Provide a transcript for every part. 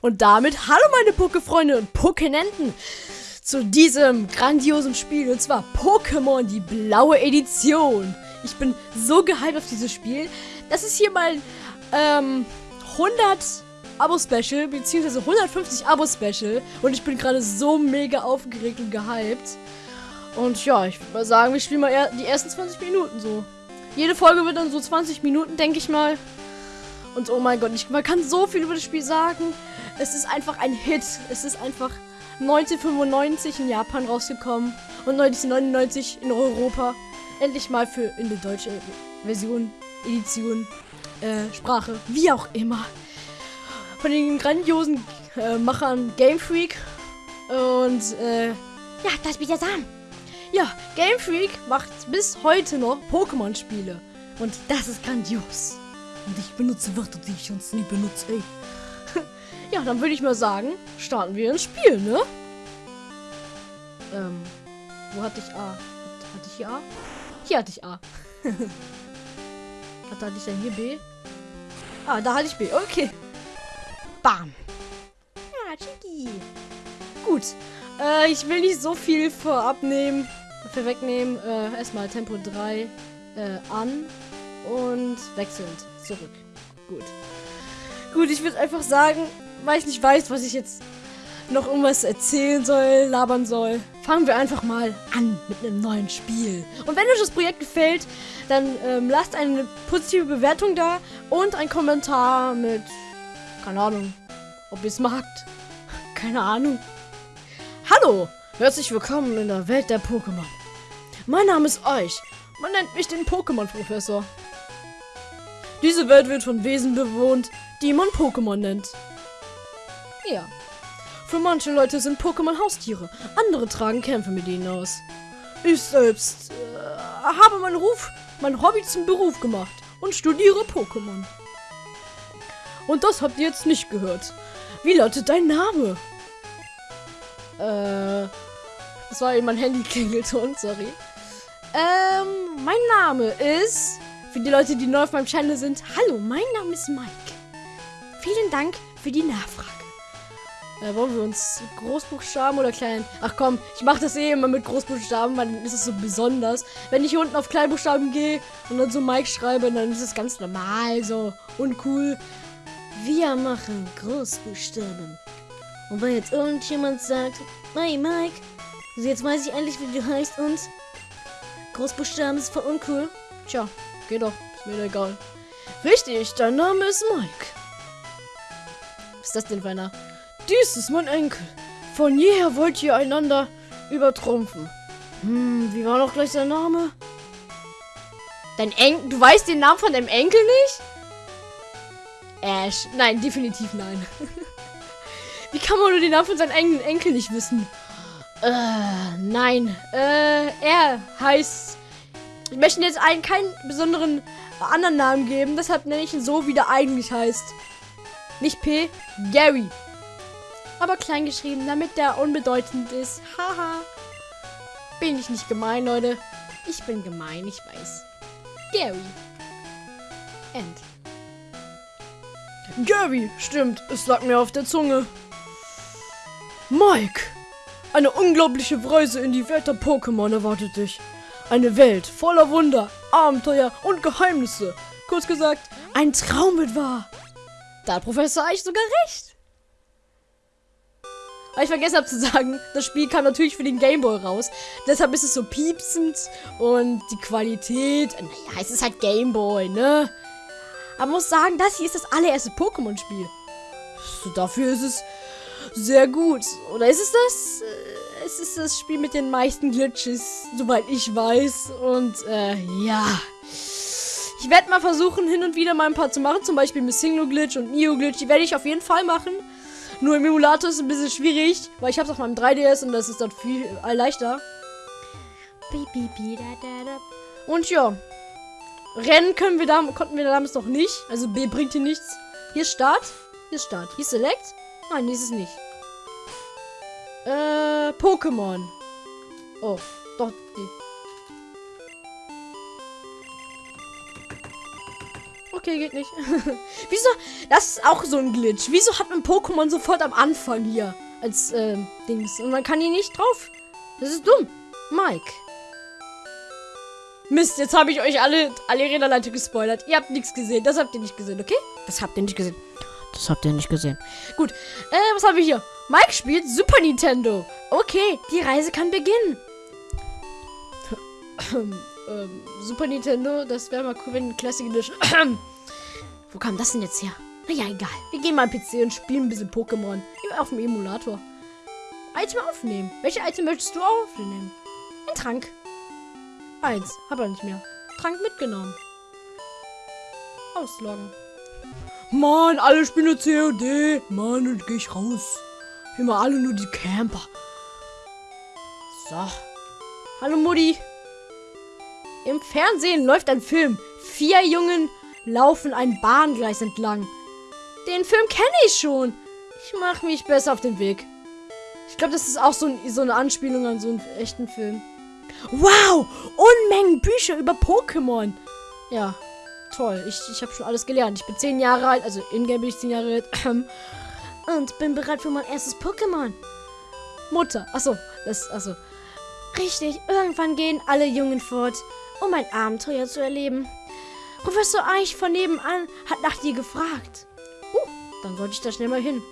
Und damit hallo meine Pokéfreunde und Pokénenten zu diesem grandiosen Spiel und zwar Pokémon die blaue Edition. Ich bin so gehypt auf dieses Spiel. Das ist hier mein ähm, 100 Abo-Special, beziehungsweise 150 Abo-Special. Und ich bin gerade so mega aufgeregt und gehypt. Und ja, ich würde mal sagen, wir spielen mal die ersten 20 Minuten so. Jede Folge wird dann so 20 Minuten, denke ich mal. Und oh mein Gott, ich, man kann so viel über das Spiel sagen. Es ist einfach ein Hit. Es ist einfach 1995 in Japan rausgekommen und 1999 in Europa. Endlich mal für in der deutschen Version, Edition, äh, Sprache, wie auch immer. Von den grandiosen äh, Machern Game Freak und äh, ja, das wird ja sagen. Ja, Game Freak macht bis heute noch Pokémon-Spiele. Und das ist grandios. Und ich benutze Wörter, die ich sonst nie benutze, ey. ja, dann würde ich mal sagen, starten wir ins Spiel, ne? Ähm, wo hatte ich A? Hatte ich hier A? Hier hatte ich A. Was hatte ich denn hier B? Ah, da hatte ich B. Okay. Bam. Ja, Chicky. Gut. Äh, ich will nicht so viel vorab nehmen. Dafür wegnehmen. Äh, erstmal Tempo 3 äh, an und wechselnd zurück. Gut. Gut, ich würde einfach sagen, weil ich nicht weiß, was ich jetzt noch irgendwas erzählen soll, labern soll, fangen wir einfach mal an mit einem neuen Spiel. Und wenn euch das Projekt gefällt, dann ähm, lasst eine positive Bewertung da und ein Kommentar mit, keine Ahnung, ob ihr es magt. Keine Ahnung. Hallo, herzlich willkommen in der Welt der Pokémon. Mein Name ist Euch. Man nennt mich den Pokémon-Professor. Diese Welt wird von Wesen bewohnt, die man Pokémon nennt. Ja. Für manche Leute sind Pokémon Haustiere, andere tragen Kämpfe mit ihnen aus. Ich selbst äh, habe meinen Ruf, mein Hobby zum Beruf gemacht und studiere Pokémon. Und das habt ihr jetzt nicht gehört. Wie lautet dein Name? Äh, das war eben mein Handy-Klingelton, sorry. Ähm, mein Name ist für die Leute, die neu auf meinem Channel sind, hallo, mein Name ist Mike. Vielen Dank für die Nachfrage. Äh, wollen wir uns Großbuchstaben oder klein? Ach komm, ich mache das eh immer mit Großbuchstaben, weil dann ist es so besonders. Wenn ich hier unten auf Kleinbuchstaben gehe und dann so Mike schreibe, dann ist es ganz normal, so uncool. Wir machen Großbuchstaben. Und wenn jetzt irgendjemand sagt, hey Mike, also jetzt weiß ich endlich, wie du heißt und Großbuchstaben ist voll uncool. Tja, Geht doch. Ist mir egal. Richtig, dein Name ist Mike. Was ist das denn für einer? Dies ist mein Enkel. Von jeher wollt ihr einander übertrumpfen. Hm, wie war noch gleich sein Name? Dein Enkel? Du weißt den Namen von deinem Enkel nicht? Ash. Nein, definitiv nein. wie kann man nur den Namen von seinem eigenen Enkel nicht wissen? Äh, nein. Äh, er heißt ich möchte jetzt einen keinen besonderen anderen Namen geben, deshalb nenne ich ihn so, wie der eigentlich heißt. Nicht P, Gary. Aber klein geschrieben, damit der unbedeutend ist. Haha. bin ich nicht gemein, Leute. Ich bin gemein, ich weiß. Gary. End. Gary, stimmt, es lag mir auf der Zunge. Mike, eine unglaubliche Reise in die Welt der Pokémon erwartet dich. Eine Welt voller Wunder, Abenteuer und Geheimnisse. Kurz gesagt, ein Traum wird wahr. Da hat Professor Eich sogar recht. Aber ich vergessen habe zu sagen, das Spiel kam natürlich für den Gameboy raus. Deshalb ist es so piepsend und die Qualität, naja, es ist halt Gameboy, ne? Aber muss sagen, das hier ist das allererste Pokémon-Spiel. So, dafür ist es sehr gut. Oder ist es das? Es ist das Spiel mit den meisten Glitches, soweit ich weiß. Und äh, ja. Ich werde mal versuchen, hin und wieder mal ein paar zu machen. Zum Beispiel mit Single Glitch und Neo Glitch. Die werde ich auf jeden Fall machen. Nur im Emulator ist es ein bisschen schwierig, weil ich habe es auf meinem 3DS und das ist dort viel äh, leichter. Und ja. Rennen können wir da, konnten wir damals noch nicht. Also B bringt hier nichts. Hier ist Start. Hier ist Start. Hier ist Select. Nein, hier ist es nicht. Äh, Pokémon. Oh, doch, die. Okay, geht nicht. Wieso? Das ist auch so ein Glitch. Wieso hat man Pokémon sofort am Anfang hier als ähm, Dings und man kann hier nicht drauf? Das ist dumm. Mike. Mist, jetzt habe ich euch alle, alle Räderleiter gespoilert. Ihr habt nichts gesehen. Das habt ihr nicht gesehen, okay? Das habt ihr nicht gesehen. Das habt ihr nicht gesehen. Gut. Äh, was haben wir hier? Mike spielt Super Nintendo. Okay, die Reise kann beginnen. ähm, Super Nintendo, das wäre mal cool, wenn Classic Edition. Wo kam das denn jetzt her? Naja, egal. Wir gehen mal am PC und spielen ein bisschen Pokémon. Auf dem Emulator. Item aufnehmen. Welche Item möchtest du aufnehmen? Ein Trank. Eins. Hab er nicht mehr. Trank mitgenommen. Ausloggen. Mann, alle spielen COD. Mann, und geh ich raus. Immer alle nur die Camper. So. Hallo Mutti. Im Fernsehen läuft ein Film. Vier Jungen laufen ein Bahngleis entlang. Den Film kenne ich schon. Ich mache mich besser auf den Weg. Ich glaube, das ist auch so, ein, so eine Anspielung an so einen echten Film. Wow! Unmengen Bücher über Pokémon. Ja, toll. Ich, ich habe schon alles gelernt. Ich bin zehn Jahre alt, also in-game bin ich zehn Jahre alt. Und bin bereit für mein erstes Pokémon. Mutter. Achso, das, achso. Richtig, irgendwann gehen alle Jungen fort, um ein Abenteuer zu erleben. Professor Eich von nebenan hat nach dir gefragt. Uh, dann sollte ich da schnell mal hin.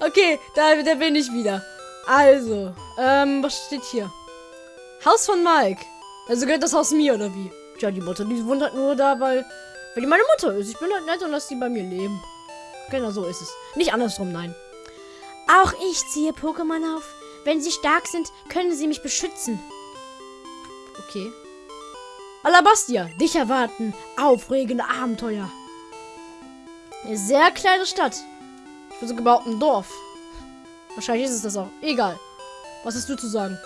Okay, da, da bin ich wieder. Also, ähm, was steht hier? Haus von Mike. Also gehört das Haus mir, oder wie? Tja, die Mutter, die halt nur da, weil, weil die meine Mutter ist. Ich bin halt nett und lass die bei mir leben. Genau so ist es. Nicht andersrum, nein. Auch ich ziehe Pokémon auf. Wenn sie stark sind, können sie mich beschützen. Okay. Alabastia, dich erwarten aufregende Abenteuer. Eine sehr kleine Stadt. Ich würde sogar behaupten, ein Dorf. Wahrscheinlich ist es das auch. Egal. Was hast du zu sagen?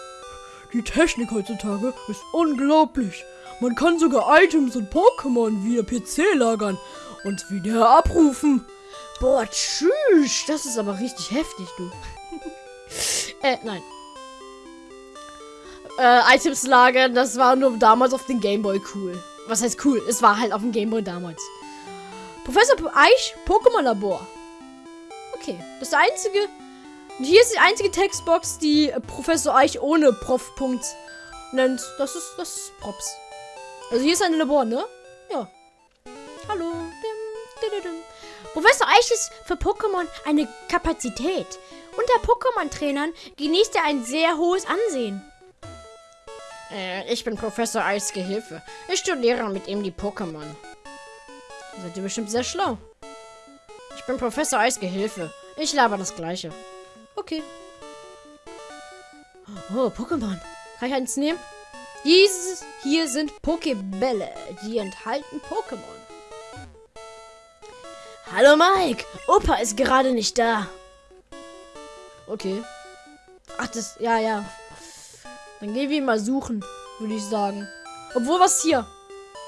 Die Technik heutzutage ist unglaublich. Man kann sogar Items und Pokémon via PC lagern und wieder abrufen. Boah, tschüss. Das ist aber richtig heftig, du. äh, nein. Äh, Items lagern, das war nur damals auf dem Gameboy cool. Was heißt cool? Es war halt auf dem Gameboy damals. Professor Eich, Pokémon Labor. Okay, das einzige. Hier ist die einzige Textbox, die Professor Eich ohne Prof-Punkt nennt. Das ist, das ist Props. Also hier ist ein Labor, ne? Ja. Hallo. Professor Eich ist für Pokémon eine Kapazität. Unter Pokémon-Trainern genießt er ein sehr hohes Ansehen. Äh, ich bin Professor Eichs Gehilfe. Ich studiere mit ihm die Pokémon. Seid ihr bestimmt sehr schlau. Ich bin Professor Eis Gehilfe. Ich laber das Gleiche. Okay. Oh, Pokémon. Kann ich eins nehmen? Dieses hier sind Pokébälle. Die enthalten Pokémon. Hallo Mike. Opa ist gerade nicht da. Okay. Ach, das... Ja, ja. Dann gehen wir ihn mal suchen, würde ich sagen. Obwohl, was hier?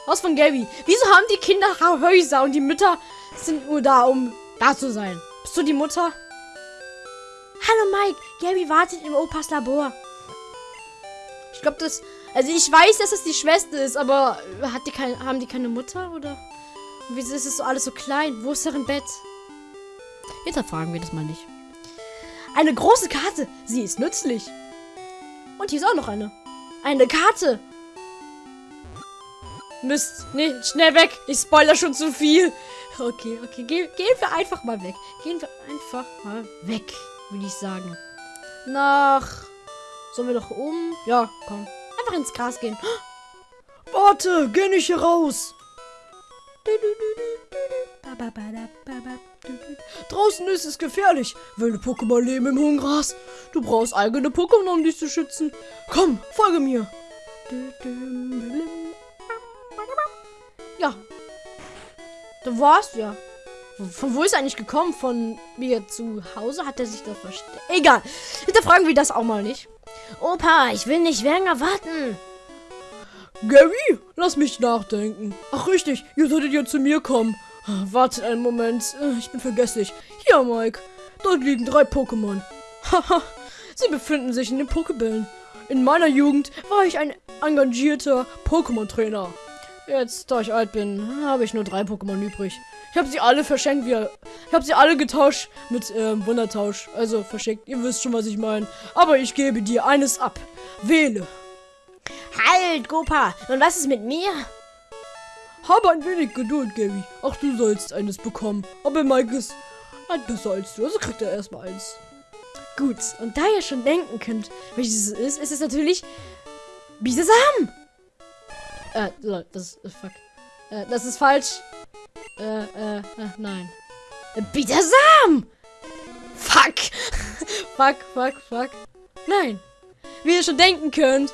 Haus von Gabby. Wieso haben die Kinder Häuser und die Mütter sind nur da, um da zu sein? Bist du die Mutter? Hallo Mike, Gabby wartet im Opas Labor. Ich glaube, das. Also ich weiß, dass es die Schwester ist, aber hat die kein, haben die keine Mutter oder? Wieso ist es so alles so klein? Wo ist deren Bett? Hinterfragen wir das mal nicht. Eine große Karte. Sie ist nützlich. Und hier ist auch noch eine. Eine Karte. Mist. Nee, schnell weg. Ich spoiler schon zu viel. Okay, okay. Ge gehen wir einfach mal weg. Gehen wir einfach mal weg, würde ich sagen. Nach... Sollen wir doch oben? Ja, komm. Einfach ins Gras gehen. Warte, geh nicht hier raus. Draußen ist es gefährlich. Wilde Pokémon leben im hohen Gras. Du brauchst eigene Pokémon, um dich zu schützen. Komm, folge mir. Ja. Da war's ja. Von wo ist er eigentlich gekommen? Von mir zu Hause? Hat er sich da versteckt? Egal. Hinterfragen wir das auch mal nicht. Opa, ich will nicht länger warten. Gary, lass mich nachdenken. Ach richtig, ihr solltet ja zu mir kommen. Wartet einen Moment, ich bin vergesslich. Hier, Mike. Dort liegen drei Pokémon. Haha, sie befinden sich in den Pokebällen. in meiner Jugend war ich ein engagierter Pokémon-Trainer. Jetzt, da ich alt bin, habe ich nur drei Pokémon übrig. Ich habe sie alle verschenkt, wir. Ich habe sie alle getauscht mit ähm, Wundertausch. Also verschenkt, ihr wisst schon, was ich meine. Aber ich gebe dir eines ab. Wähle. Halt, Gopa. Und was ist mit mir? Habe ein wenig Geduld, Gabby. Auch du sollst eines bekommen. Aber Mike ist halt besser als du. Also kriegt er erstmal eins. Gut, und da ihr schon denken könnt, welches es ist, ist es natürlich Bisesam. Äh, das ist, fuck. Äh, das ist falsch. Äh, äh, äh nein. Äh, Bisesam! Fuck! fuck, fuck, fuck. Nein. Wie ihr schon denken könnt,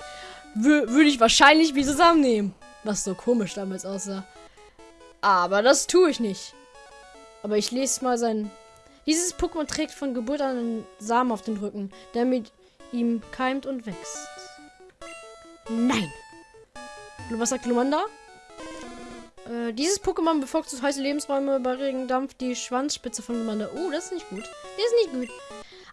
würde ich wahrscheinlich Bisesam nehmen. Was so komisch damals aussah. Aber das tue ich nicht. Aber ich lese mal sein dieses Pokémon trägt von Geburt an einen Samen auf den Rücken, der mit ihm keimt und wächst. Nein. Was sagt Lumanda? Äh, dieses Pokémon bevorzugt heiße Lebensräume bei Regen dampft die Schwanzspitze von Lumanda. Oh, das ist nicht gut. Das ist nicht gut.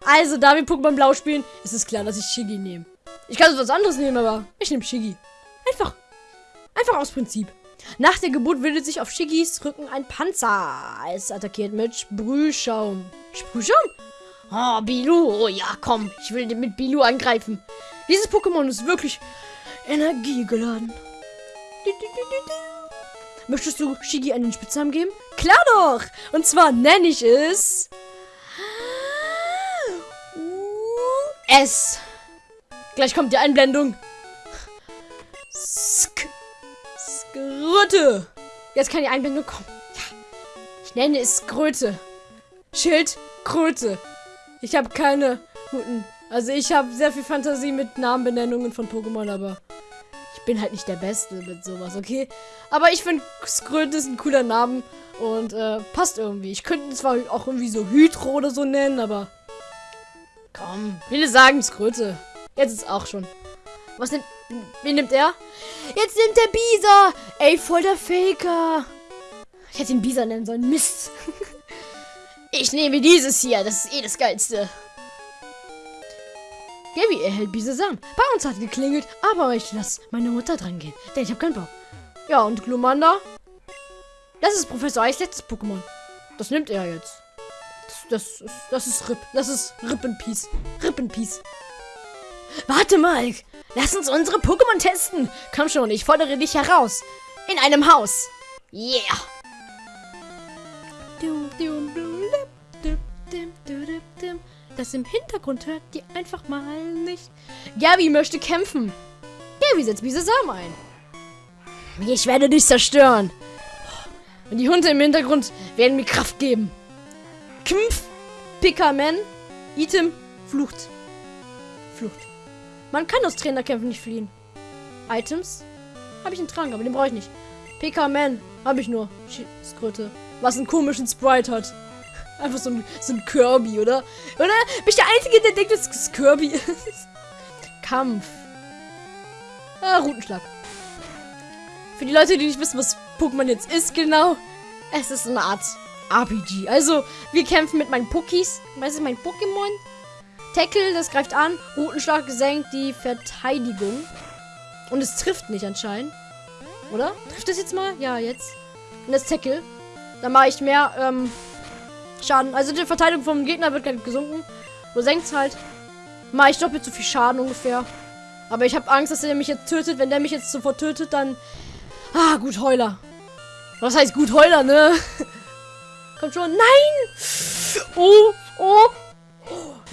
Also, da wir Pokémon Blau spielen, ist es klar, dass ich Shiggy nehme. Ich kann was anderes nehmen, aber ich nehme Shiggy. Einfach. Einfach aus Prinzip. Nach der Geburt bildet sich auf Shigis Rücken ein Panzer. Es attackiert mit Sprühschaum. Sprühschaum? Oh, Bilu. Oh ja, komm. Ich will mit Bilu angreifen. Dieses Pokémon ist wirklich energiegeladen. Möchtest du Shigi einen Spitznamen geben? Klar doch! Und zwar nenne ich es... S. Gleich kommt die Einblendung. Sk. Skröte. Jetzt kann die Einblendung kommen. Ja. Ich nenne es Skröte. Schild Kröte. Ich habe keine guten. Also ich habe sehr viel Fantasie mit Namenbenennungen von Pokémon, aber ich bin halt nicht der Beste mit sowas, okay? Aber ich finde Skröte ist ein cooler Name und äh, passt irgendwie. Ich könnte zwar auch irgendwie so Hydro oder so nennen, aber komm, viele sagen Skröte. Jetzt ist auch schon. Was nimmt Wen nimmt er? Jetzt nimmt der Bisa. Ey, voll der Faker. Ich hätte ihn Bisa nennen sollen. Mist. ich nehme dieses hier. Das ist eh das Geilste. Gaby erhält Bisasam. Bei uns hat geklingelt, aber ich lasse meine Mutter dran gehen, denn ich habe keinen Bock. Ja, und Glumanda? Das ist Professor Eis letztes Pokémon. Das nimmt er jetzt. Das, das, das ist Rip. Das ist Rip in Peace. Rip in Peace. Warte mal. Lass uns unsere Pokémon testen. Komm schon, ich fordere dich heraus. In einem Haus. Yeah. Das im Hintergrund hört die einfach mal nicht. Gabi möchte kämpfen. Gabi setzt diese Samen ein. Ich werde dich zerstören. Und die Hunde im Hintergrund werden mir Kraft geben. Kampf. Pickerman. Item. Flucht. Flucht. Man kann aus Trainerkämpfen nicht fliehen. Items? Habe ich einen Trank, aber den brauche ich nicht. PK-Man habe ich nur. Skröte. Was einen komischen Sprite hat. Einfach so ein, so ein Kirby, oder? Oder? Bin ich der Einzige, der denkt, dass es Kirby ist? Kampf. Ah, Routenschlag. Für die Leute, die nicht wissen, was Pokémon jetzt ist, genau. Es ist eine Art RPG. Also, wir kämpfen mit meinen Pokis. Was ist mein Pokémon? Tackle, das greift an. Routenschlag senkt die Verteidigung. Und es trifft nicht anscheinend. Oder? Trifft es jetzt mal? Ja, jetzt. Und das Tackle. Dann mache ich mehr ähm, Schaden. Also die Verteidigung vom Gegner wird gerade gesunken. Du senkst halt. Mache ich doppelt so viel Schaden ungefähr. Aber ich habe Angst, dass er mich jetzt tötet. Wenn der mich jetzt sofort tötet, dann... Ah, gut Heuler. Was heißt gut Heuler, ne? Kommt schon. Nein! Oh, oh,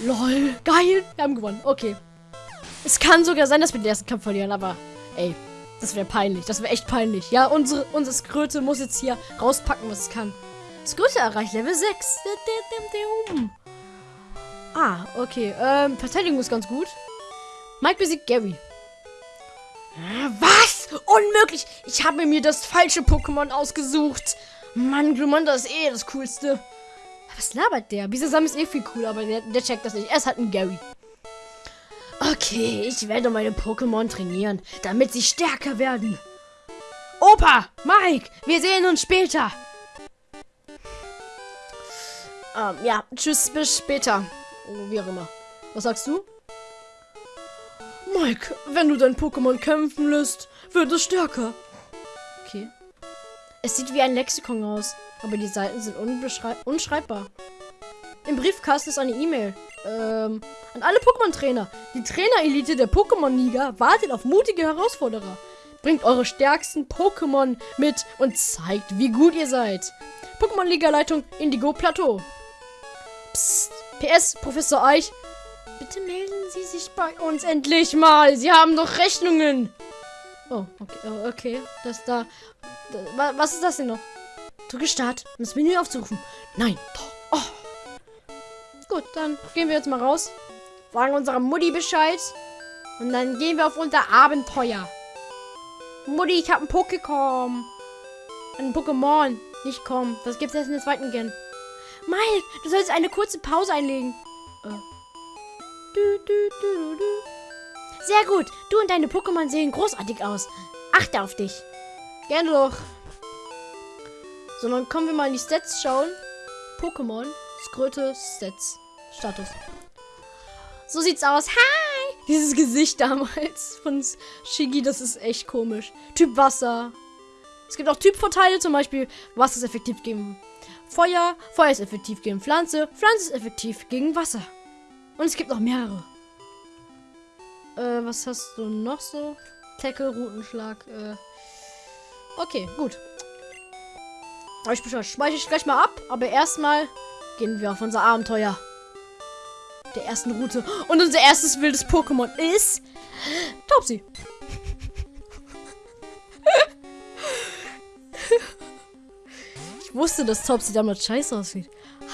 Lol, geil. Wir haben gewonnen. Okay. Es kann sogar sein, dass wir den ersten Kampf verlieren, aber ey, das wäre peinlich. Das wäre echt peinlich. Ja, unsere, unsere Skröte muss jetzt hier rauspacken, was es kann. Skröte erreicht Level 6. Ah, okay. Ähm, Verteidigung ist ganz gut. Mike besiegt Gary. Was? Unmöglich! Ich habe mir das falsche Pokémon ausgesucht. Mann, Glumanda ist eh das Coolste. Was labert der? Bisasam ist eh viel cool, aber der, der checkt das nicht. Er ist halt ein Gary. Okay, ich werde meine Pokémon trainieren, damit sie stärker werden. Opa, Mike, wir sehen uns später. Ähm, ja, tschüss, bis später. Oh, wie auch immer. Was sagst du? Mike, wenn du dein Pokémon kämpfen lässt, wird es stärker. Okay. Es sieht wie ein Lexikon aus, aber die Seiten sind unschreibbar. Im Briefkasten ist eine E-Mail. Ähm, an alle Pokémon-Trainer. Die Trainer-Elite der Pokémon-Liga wartet auf mutige Herausforderer. Bringt eure stärksten Pokémon mit und zeigt, wie gut ihr seid. Pokémon-Liga-Leitung Indigo Plateau. PS, Professor Eich. Bitte melden Sie sich bei uns endlich mal. Sie haben doch Rechnungen. Oh, okay. Oh, okay. Das da. da. Was ist das denn noch? Drücke Start, um das Menü aufzurufen. Nein. Oh. Gut, dann gehen wir jetzt mal raus. Sagen unserer Mutti Bescheid. Und dann gehen wir auf unser Abenteuer. Mutti, ich habe ein Pokécom. Ein Pokémon. Nicht kommen. Das gibt's erst in der zweiten Gen. Mike, du sollst eine kurze Pause einlegen. Äh. Du, du, du, Sehr gut. Du und deine Pokémon sehen großartig aus. Achte auf dich. Gerne doch. So, dann kommen wir mal in die Stats schauen. Pokémon, Skröte, Stats, Status. So sieht's aus. Hi! Dieses Gesicht damals von Shigi, das ist echt komisch. Typ Wasser. Es gibt auch Typvorteile, zum Beispiel Wasser ist effektiv gegen Feuer, Feuer ist effektiv gegen Pflanze, Pflanze ist effektiv gegen Wasser. Und es gibt noch mehrere. Äh, was hast du noch so? Tackle, Routenschlag, äh. Okay, gut. Ich speichere ich gleich mal ab, aber erstmal gehen wir auf unser Abenteuer. Der ersten Route. Und unser erstes wildes Pokémon ist Topsy. Ich wusste, dass Topsy damals scheiße aussieht.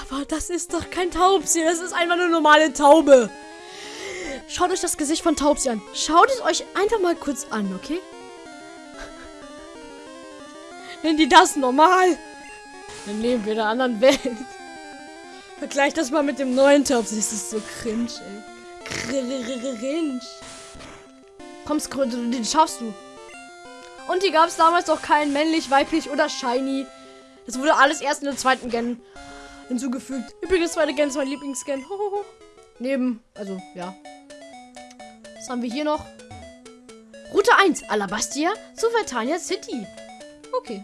Aber das ist doch kein Taubsi. Das ist einfach eine normale Taube. Schaut euch das Gesicht von Taubsi an. Schaut es euch einfach mal kurz an, okay? Nennen die das normal? Dann leben wir in einer anderen Welt. Vergleich das mal mit dem neuen Taubsi. Das ist so cringe, ey. Cringe. Komm, Skröte, den schaffst du. Und hier gab es damals auch kein männlich, weiblich oder shiny. Das wurde alles erst in der zweiten Gen hinzugefügt. Übrigens, zweite Gen ist mein Lieblingsscan. Neben, also, ja. Was haben wir hier noch? Route 1, Alabastia zu Vertania City. Okay.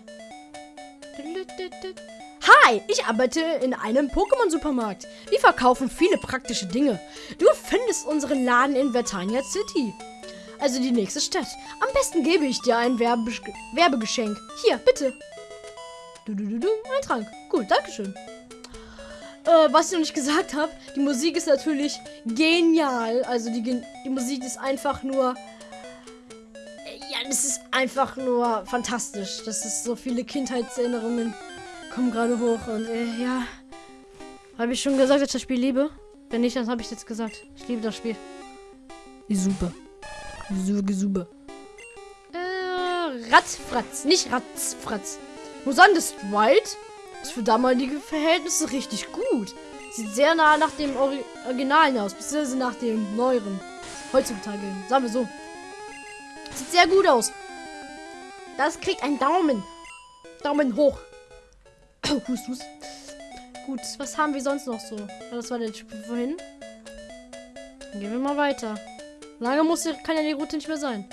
Hi, ich arbeite in einem Pokémon-Supermarkt. Wir verkaufen viele praktische Dinge. Du findest unseren Laden in Vertania City. Also die nächste Stadt. Am besten gebe ich dir ein Werbe Werbegeschenk. Hier, bitte. Du, du, du, du, ein Trank. Gut, Dankeschön. Äh, was ich noch nicht gesagt habe, die Musik ist natürlich genial. Also die, die Musik ist einfach nur. Ja, das ist einfach nur fantastisch. Das ist so viele Kindheitserinnerungen kommen gerade hoch und äh, ja. Habe ich schon gesagt, dass ich das Spiel liebe? Wenn nicht, dann habe ich jetzt gesagt. Ich liebe das Spiel. Die super. Die super. Äh, Ratzfratz. Nicht Ratzfratz. Musan ist White ist für damalige Verhältnisse richtig gut. Sieht sehr nah nach dem Ori Originalen aus, beziehungsweise nach dem neueren. Heutzutage, sagen wir so. Sieht sehr gut aus. Das kriegt einen Daumen. Daumen hoch. hust, hust. Gut, was haben wir sonst noch so? Das war der Typ vorhin. Dann gehen wir mal weiter. Lange muss, kann ja die Route nicht mehr sein.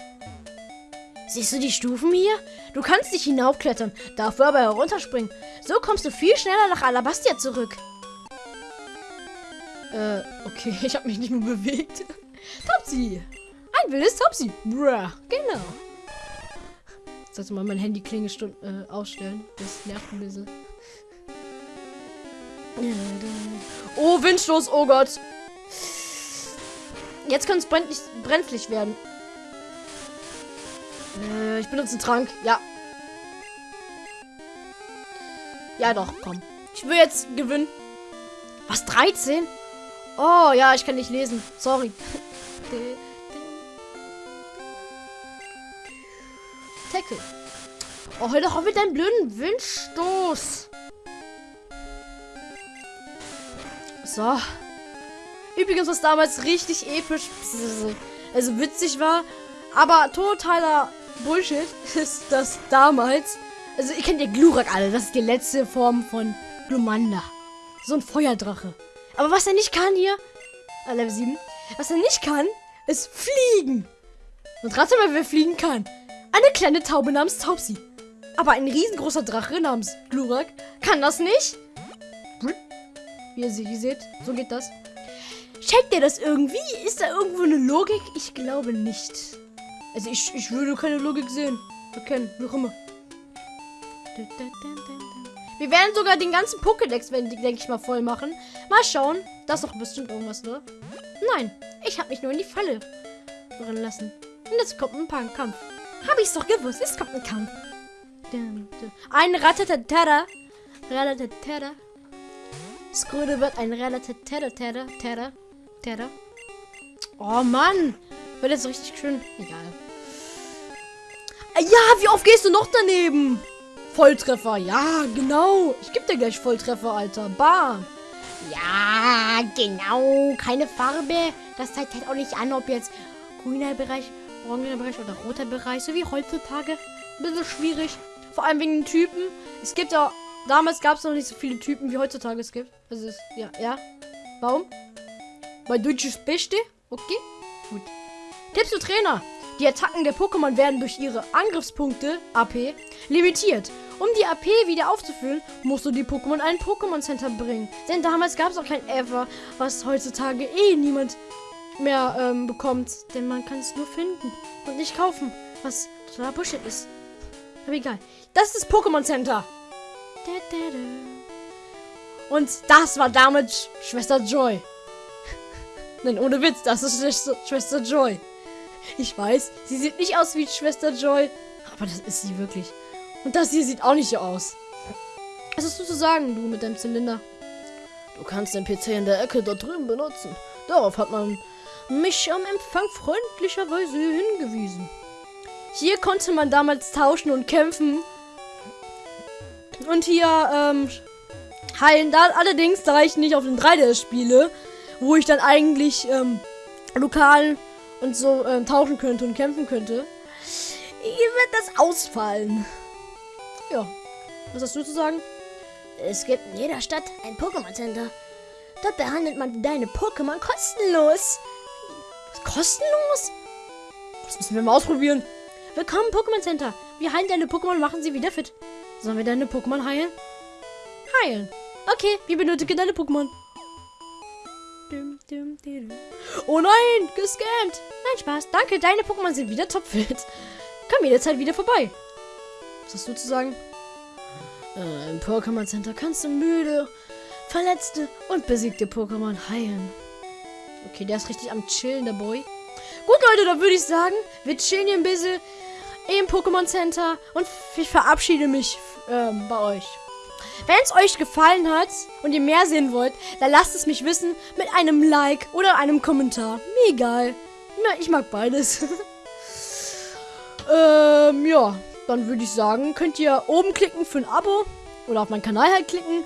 Siehst du die Stufen hier? Du kannst nicht hinaufklettern, dafür aber herunterspringen. So kommst du viel schneller nach Alabastia zurück. Äh, okay, ich habe mich nicht mehr bewegt. Topsy! Ein wildes Topsy! Bruh, genau. Sollte mal mein Handy Klingelstund äh, ausstellen. Das nervt ein bisschen. Oh, Windstoß, oh Gott. Jetzt kann es brenzlig werden. Äh, ich benutze einen Trank. Ja. Ja, doch, komm. Ich will jetzt gewinnen. Was, 13? Oh, ja, ich kann nicht lesen. Sorry. Tackle. Oh, hör doch auf mit deinem blöden Windstoß. So. Übrigens, was damals richtig episch, also witzig war, aber totaler Bullshit ist das damals. Also, ihr kennt ja Glurak alle. Das ist die letzte Form von Glumanda. So ein Feuerdrache. Aber was er nicht kann hier, äh, Level 7, was er nicht kann, ist fliegen. Und rate mal, wer fliegen kann. Eine kleine Taube namens Taubsi. Aber ein riesengroßer Drache namens Glurak kann das nicht. Wie ihr sie seht, so geht das. Checkt ihr das irgendwie? Ist da irgendwo eine Logik? Ich glaube nicht. Also ich, ich würde keine Logik sehen. Erkennen, wie auch immer. Wir werden sogar den ganzen Pokédex, denke ich mal, voll machen. Mal schauen. Da ist doch bestimmt irgendwas, ne? Nein, ich habe mich nur in die Falle rennen lassen. Und jetzt kommt ein Pan Kampf. Habe ich's doch gewusst. Es kommt ein Kampf. Ein Ratatatata. Ratatatata. Skröde wird ein Ratatatata. Tada. Tada. Oh Mann. Wird jetzt richtig schön. Egal. Ja, wie oft gehst du noch daneben? Volltreffer. Ja, genau. Ich gebe dir gleich Volltreffer, Alter. Bam. Ja, genau. Keine Farbe. Das zeigt halt auch nicht an, ob jetzt grüner Bereich, orangener Bereich oder roter Bereich, so wie heutzutage. Ein bisschen schwierig. Vor allem wegen den Typen. Es gibt ja, damals gab es noch nicht so viele Typen, wie heutzutage es gibt. Also, ist, ja, ja. Warum? Weil Deutsch ist Beste. Okay, gut. Tipps für Trainer. Die Attacken der Pokémon werden durch ihre Angriffspunkte, AP, limitiert. Um die AP wieder aufzufüllen, musst du die Pokémon in ein Pokémon Center bringen. Denn damals gab es auch kein Ever, was heutzutage eh niemand mehr ähm, bekommt. Denn man kann es nur finden und nicht kaufen. Was totaler Bullshit ist. Aber egal. Das ist Pokémon Center. Und das war damit Schwester Joy. Nein, ohne Witz, das ist Schwester Joy. Ich weiß, sie sieht nicht aus wie Schwester Joy, aber das ist sie wirklich. Und das hier sieht auch nicht so aus. Was hast du zu sagen, du mit deinem Zylinder? Du kannst den PC in der Ecke dort drüben benutzen. Darauf hat man mich am Empfang freundlicherweise hingewiesen. Hier konnte man damals tauschen und kämpfen. Und hier, ähm, heilen. Da, allerdings, da ich nicht auf den 3DS spiele, wo ich dann eigentlich, ähm, lokal und so ähm, tauschen könnte und kämpfen könnte, wird das ausfallen. Ja. Was hast du zu sagen? Es gibt in jeder Stadt ein Pokémon Center. Dort behandelt man deine Pokémon kostenlos. Kostenlos? Das müssen wir mal ausprobieren. Willkommen Pokémon Center. Wir heilen deine Pokémon und machen sie wieder fit. Sollen wir deine Pokémon heilen? Heilen. Okay, wir benötigen deine Pokémon. Oh nein, gescammt. Nein, Spaß. Danke, deine Pokémon sind wieder topfit. Komm jederzeit wieder vorbei. Was hast du zu sagen? Äh, Im Pokémon Center kannst du müde, verletzte und besiegte Pokémon heilen. Okay, der ist richtig am Chillen, der Boy. Gut, Leute, dann würde ich sagen, wir chillen hier ein bisschen im Pokémon Center und ich verabschiede mich ähm, bei euch. Wenn es euch gefallen hat und ihr mehr sehen wollt, dann lasst es mich wissen mit einem Like oder einem Kommentar. Mir egal. Na, ich mag beides. ähm, ja. Dann würde ich sagen, könnt ihr oben klicken für ein Abo oder auf meinen Kanal halt klicken.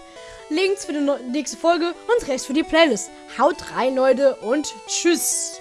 Links für die nächste Folge und rechts für die Playlist. Haut rein, Leute, und tschüss.